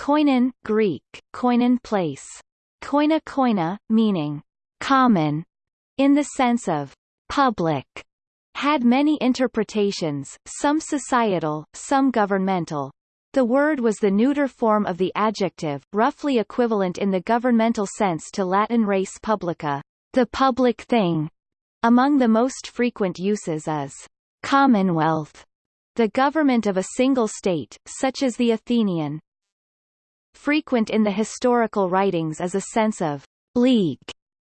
Koinon, Greek, koinon place. Koina koina, meaning common, in the sense of public, had many interpretations, some societal, some governmental. The word was the neuter form of the adjective, roughly equivalent in the governmental sense to Latin res publica, the public thing. Among the most frequent uses is commonwealth, the government of a single state, such as the Athenian. Frequent in the historical writings is a sense of league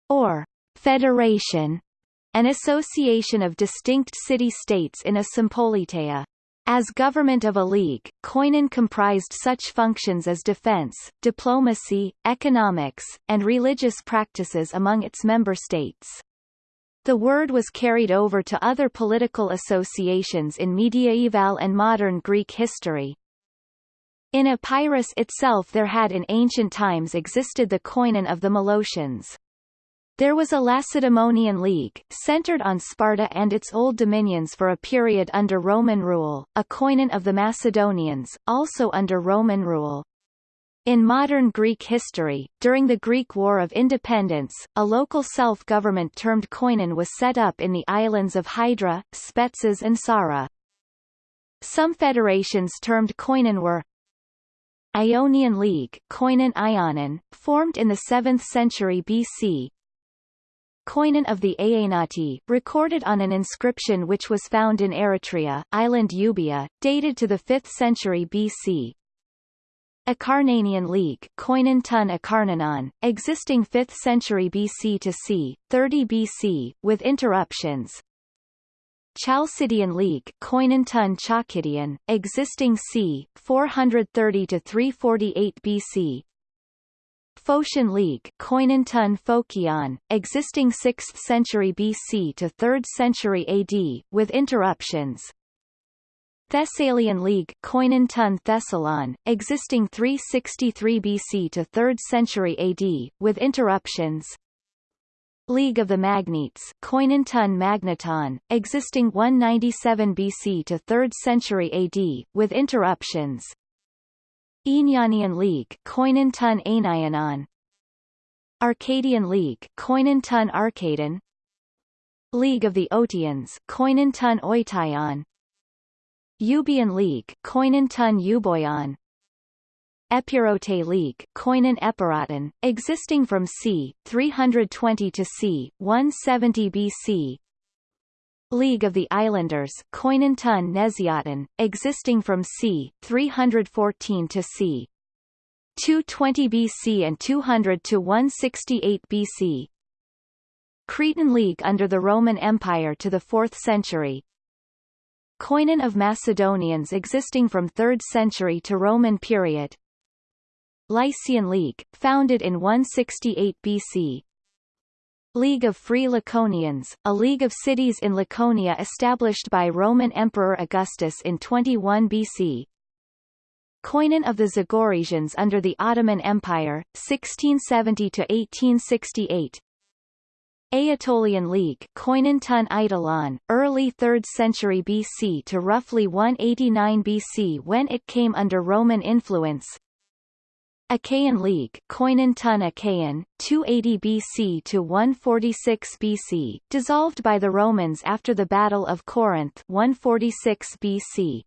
or federation, an association of distinct city-states in a sympoliteia. As government of a league, Koinon comprised such functions as defense, diplomacy, economics, and religious practices among its member states. The word was carried over to other political associations in medieval and modern Greek history. In Epirus itself there had in ancient times existed the koinon of the Molossians. There was a Lacedaemonian League, centered on Sparta and its old dominions for a period under Roman rule, a koinon of the Macedonians, also under Roman rule. In modern Greek history, during the Greek War of Independence, a local self-government termed koinon was set up in the islands of Hydra, Spetses and Psara. Some federations termed koinon were Ionian League koinon Ionon, formed in the 7th century BC, Koinon of the Aenati, recorded on an inscription which was found in Eretria, island Euboea, dated to the 5th century BC, Acarnanian League Koinon Tun Acarnanon, existing 5th century BC to c. 30 BC, with interruptions. Chalcidian League Koinon Tun Chalcidian, existing c. 430 to 348 BC. Phocian League Koinon Tun Phocion, existing 6th century BC to 3rd century AD, with interruptions. Thessalian League Koinon Tun Thessalon, existing 363 BC to 3rd century AD, with interruptions. League of the Magnetes Koinon Tun Magneton, existing 197 BC to 3rd century AD, with interruptions. Aenianian League Koinon Tun Arcadian League Koinon Tun Arcadon League of the Otians Koinon Tun Oition Euboean League Koinon Tun Euboion Epirote League Koinon Epiroton, existing from c. 320 to c. 170 BC League of the Islanders Koinon Tun Nesioton, existing from c. 314 to c. 220 BC and 200 to 168 BC Cretan League under the Roman Empire to the 4th century Koinon of Macedonians existing from 3rd century to Roman period Lycian League, founded in 168 BC League of Free Laconians, a league of cities in Laconia established by Roman Emperor Augustus in 21 BC Koinon of the Zagorisians under the Ottoman Empire, 1670–1868 Aetolian League Koinon Tun Aitolon, early 3rd century BC to roughly 189 BC when it came under Roman influence Achaean League Koinon Tun Achaean, 280 BC to 146 BC, dissolved by the Romans after the Battle of Corinth 146 BC.